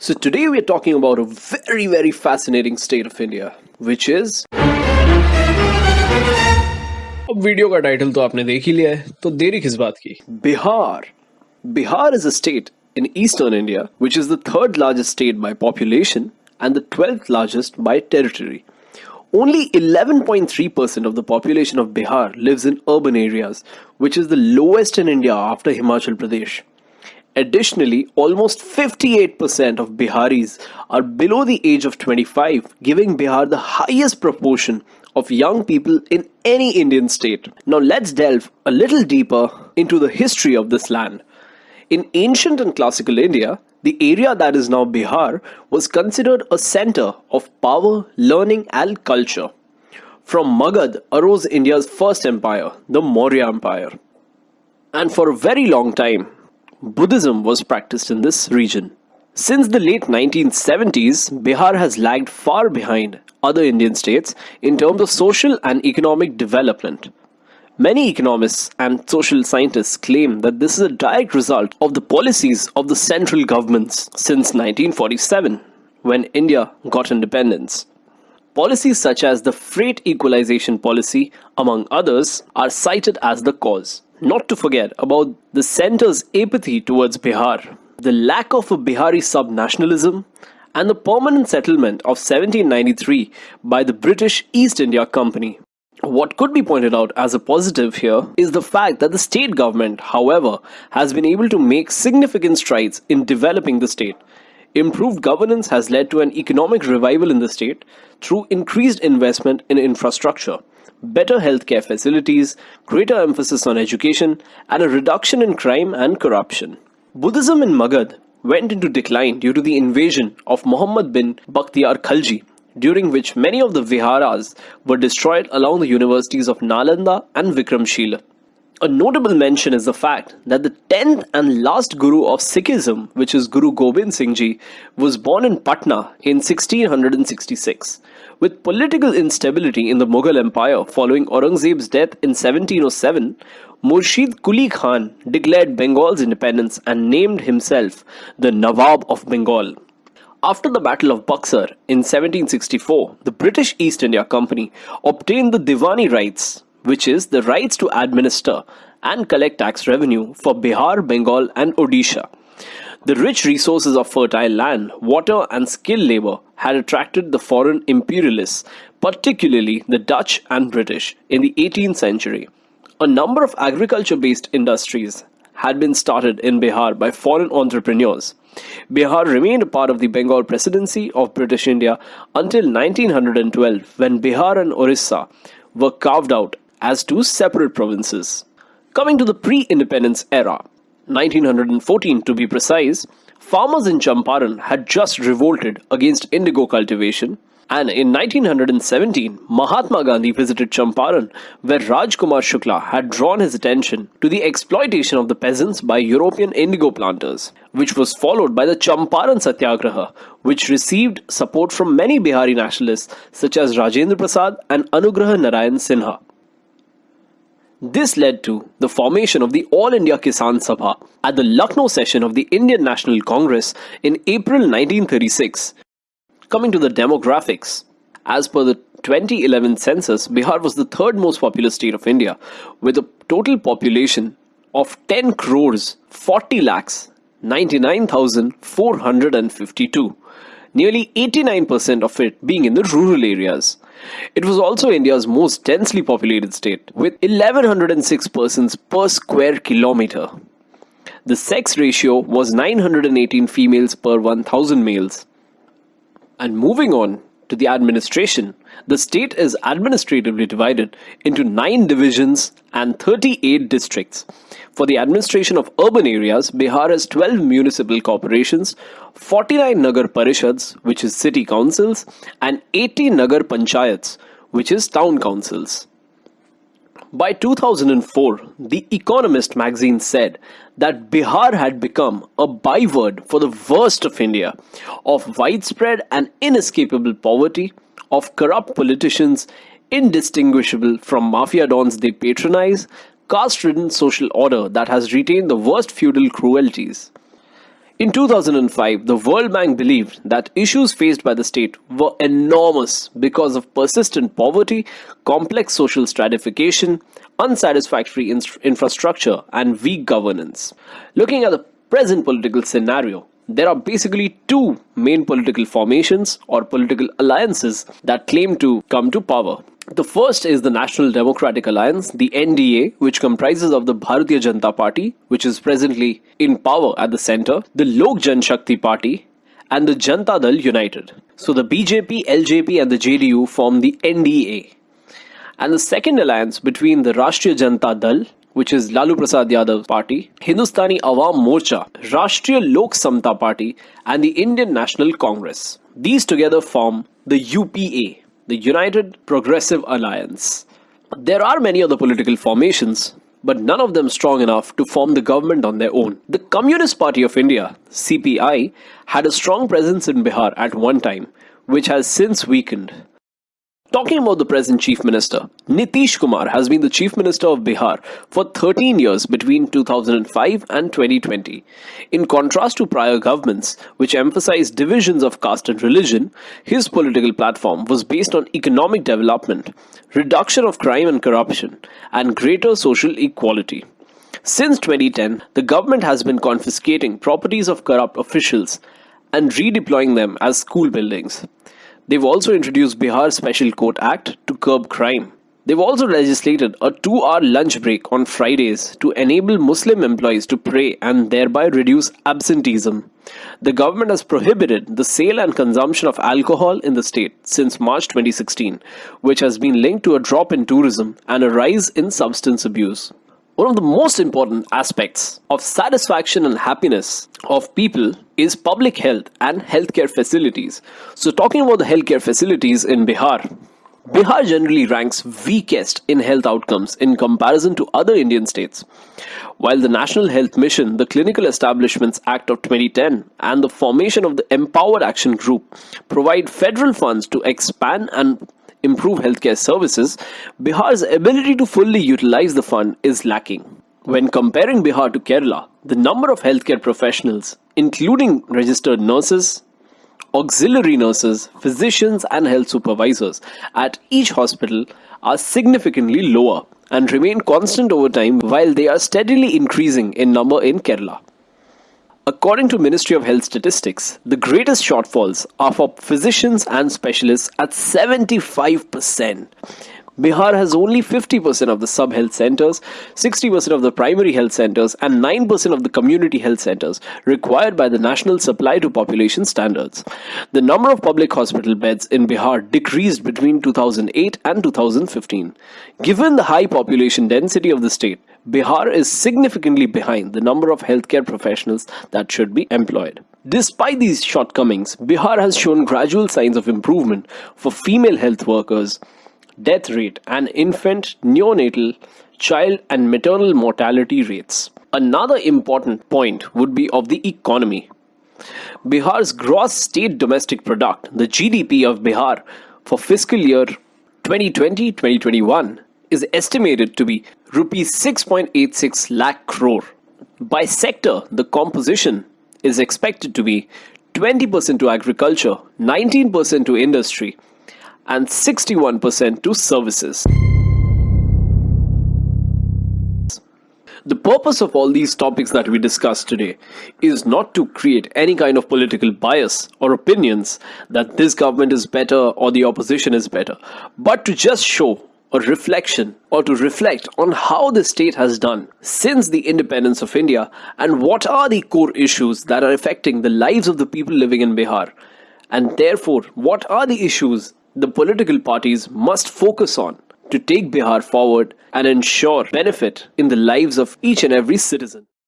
So today we are talking about a very very fascinating state of India, which is अब video का title तो आपने देख ही लिया है तो देरी किस बात की Bihar Bihar is a state in eastern India, which is the third largest state by population and the 12th largest by territory. Only 11.3% of the population of Bihar lives in urban areas, which is the lowest in India after Himachal Pradesh. Additionally, almost 58% of Biharis are below the age of 25, giving Bihar the highest proportion of young people in any Indian state. Now let's delve a little deeper into the history of this land. In ancient and classical India, the area that is now Bihar was considered a center of power, learning and culture. From Magadh arose India's first empire, the Maurya Empire. And for a very long time, Buddhism was practiced in this region. Since the late 1970s, Bihar has lagged far behind other Indian states in terms of social and economic development. Many economists and social scientists claim that this is a direct result of the policies of the central governments since 1947, when India got independence. Policies such as the freight equalization policy, among others, are cited as the cause. Not to forget about the centre's apathy towards Bihar, the lack of a Bihari sub-nationalism, and the permanent settlement of 1793 by the British East India Company. What could be pointed out as a positive here is the fact that the state government, however, has been able to make significant strides in developing the state. Improved governance has led to an economic revival in the state through increased investment in infrastructure better healthcare facilities, greater emphasis on education, and a reduction in crime and corruption. Buddhism in Magadh went into decline due to the invasion of Muhammad bin Bakhtiyar Khalji, during which many of the viharas were destroyed along the universities of Nalanda and Vikramshila. A notable mention is the fact that the 10th and last Guru of Sikhism, which is Guru Gobind Singh Ji, was born in Patna in 1666. With political instability in the Mughal Empire following Aurangzeb's death in 1707, Murshid Quli Khan declared Bengal's independence and named himself the Nawab of Bengal. After the Battle of Buxar in 1764, the British East India Company obtained the Diwani rights, which is the rights to administer and collect tax revenue for Bihar, Bengal and Odisha. The rich resources of fertile land, water and skilled labor had attracted the foreign imperialists, particularly the Dutch and British, in the 18th century. A number of agriculture-based industries had been started in Bihar by foreign entrepreneurs. Bihar remained a part of the Bengal Presidency of British India until 1912 when Bihar and Orissa were carved out as two separate provinces. Coming to the pre-independence era, 1914 to be precise, farmers in Champaran had just revolted against indigo cultivation and in 1917, Mahatma Gandhi visited Champaran, where Rajkumar Shukla had drawn his attention to the exploitation of the peasants by European indigo planters, which was followed by the Champaran Satyagraha, which received support from many Bihari nationalists such as Rajendra Prasad and Anugrah Narayan Sinha. This led to the formation of the All India Kisan Sabha at the Lucknow session of the Indian National Congress in April 1936. Coming to the demographics, as per the 2011 census, Bihar was the third most populous state of India with a total population of 10 crores 40 lakhs 99,452 nearly 89% of it being in the rural areas. It was also India's most densely populated state, with 1106 persons per square kilometer. The sex ratio was 918 females per 1000 males. And moving on to the administration, the state is administratively divided into 9 divisions and 38 districts. For the administration of urban areas, Bihar has 12 municipal corporations, 49 Nagar Parishads, which is city councils, and 80 Nagar Panchayats, which is town councils. By 2004, The Economist magazine said that Bihar had become a byword for the worst of India, of widespread and inescapable poverty, of corrupt politicians indistinguishable from mafia dons they patronize, caste-ridden social order that has retained the worst feudal cruelties. In 2005, the World Bank believed that issues faced by the state were enormous because of persistent poverty, complex social stratification, unsatisfactory infrastructure, and weak governance. Looking at the present political scenario, there are basically two main political formations or political alliances that claim to come to power. The first is the National Democratic Alliance, the NDA, which comprises of the Bharatiya Janata Party, which is presently in power at the center, the Lok Jan Shakti Party, and the Janata Dal United. So the BJP, LJP, and the JDU form the NDA. And the second alliance between the Rashtriya Janata Dal, which is Lalu Prasad Yadav party, Hindustani Awam Morcha, Rashtriya Lok Samta party, and the Indian National Congress. These together form the UPA, the United Progressive Alliance. There are many other political formations, but none of them strong enough to form the government on their own. The Communist Party of India, CPI, had a strong presence in Bihar at one time, which has since weakened. Talking about the present Chief Minister, Nitish Kumar has been the Chief Minister of Bihar for 13 years between 2005 and 2020. In contrast to prior governments, which emphasized divisions of caste and religion, his political platform was based on economic development, reduction of crime and corruption, and greater social equality. Since 2010, the government has been confiscating properties of corrupt officials and redeploying them as school buildings. They've also introduced Bihar Special Court Act to curb crime. They've also legislated a two hour lunch break on Fridays to enable Muslim employees to pray and thereby reduce absenteeism. The government has prohibited the sale and consumption of alcohol in the state since March 2016, which has been linked to a drop in tourism and a rise in substance abuse. One of the most important aspects of satisfaction and happiness of people is public health and healthcare facilities. So talking about the healthcare facilities in Bihar, Bihar generally ranks weakest in health outcomes in comparison to other Indian states. While the National Health Mission, the Clinical Establishments Act of 2010, and the formation of the Empowered Action Group provide federal funds to expand and improve healthcare services, Bihar's ability to fully utilize the fund is lacking. When comparing Bihar to Kerala, the number of healthcare professionals, including registered nurses, auxiliary nurses, physicians, and health supervisors at each hospital are significantly lower and remain constant over time while they are steadily increasing in number in Kerala. According to Ministry of Health statistics, the greatest shortfalls are for physicians and specialists at 75%. Bihar has only 50% of the sub health centers, 60% of the primary health centers, and 9% of the community health centers required by the National Supply to Population Standards. The number of public hospital beds in Bihar decreased between 2008 and 2015. Given the high population density of the state, Bihar is significantly behind the number of healthcare professionals that should be employed. Despite these shortcomings, Bihar has shown gradual signs of improvement for female health workers, death rate, and infant, neonatal, child, and maternal mortality rates. Another important point would be of the economy. Bihar's gross state domestic product, the GDP of Bihar for fiscal year 2020 2021, is estimated to be rupees 6.86 lakh crore. By sector, the composition is expected to be 20% to agriculture, 19% to industry, and 61% to services. The purpose of all these topics that we discussed today is not to create any kind of political bias or opinions that this government is better or the opposition is better, but to just show a reflection or to reflect on how the state has done since the independence of India and what are the core issues that are affecting the lives of the people living in Bihar. And therefore, what are the issues the political parties must focus on to take Bihar forward and ensure benefit in the lives of each and every citizen.